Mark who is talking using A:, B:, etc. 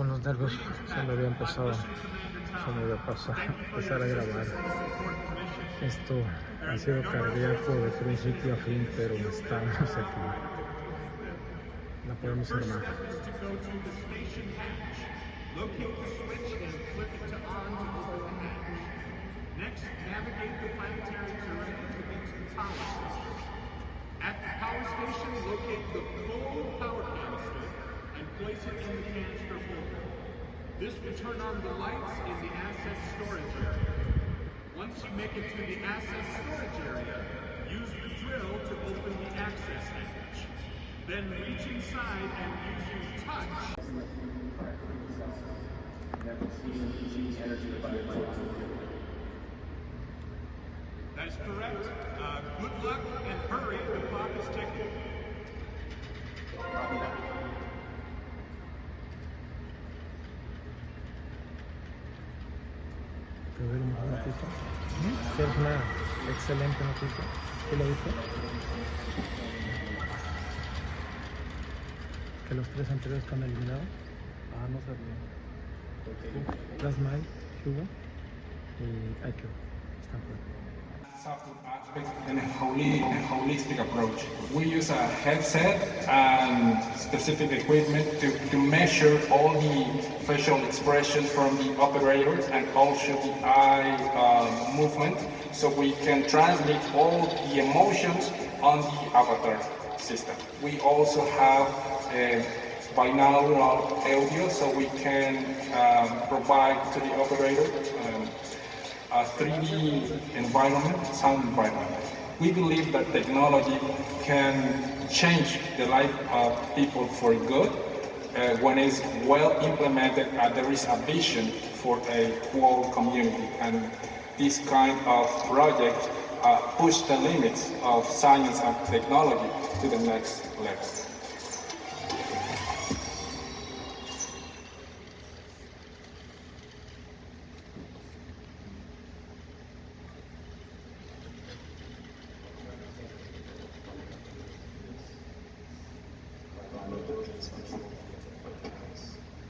A: con los nervios, se me había empezado, se me había pasado empezar a grabar. Esto ha sido cardíaco de principio a fin, pero estamos aquí. La podemos armar.
B: Next, navigate the planetary terrain to get to the power station. At the power station, locate the full power canister This will turn on the lights in the asset storage area. Once you make it to the asset storage area, use the drill to open the access hatch. Then reach inside and using touch That is correct. Uh, good luck and hurry. The clock is ticking.
A: ¿Te doy una noticia? Sí, es una excelente noticia. ¿Tú lo viste? Que los tres anteriores están eliminados.
C: Ah, no sabía.
A: Plasma, Hugo y fuera.
D: Software aspect and a, holi- a holistic approach. We use a headset and specific equipment to, to measure all the facial expressions from the operators and also the eye uh, movement so we can translate all the emotions on the avatar system. We also have uh, binaural audio so we can um, provide to the operator um, a 3D environment, sound environment. We believe that technology can change the life of people for good uh, when it's well implemented and there is a vision for a whole community. And this kind of project uh, push the limits of science and technology to the next level.